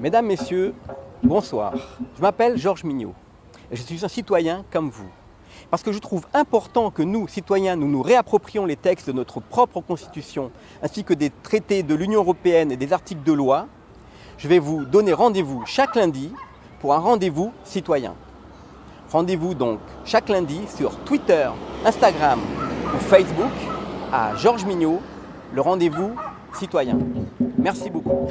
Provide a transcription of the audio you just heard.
Mesdames, Messieurs, bonsoir. Je m'appelle Georges Mignot et je suis un citoyen comme vous. Parce que je trouve important que nous, citoyens, nous nous réapproprions les textes de notre propre Constitution ainsi que des traités de l'Union Européenne et des articles de loi, je vais vous donner rendez-vous chaque lundi pour un rendez-vous citoyen. Rendez-vous donc chaque lundi sur Twitter, Instagram ou Facebook à Georges Mignot, le rendez-vous citoyen. Merci beaucoup.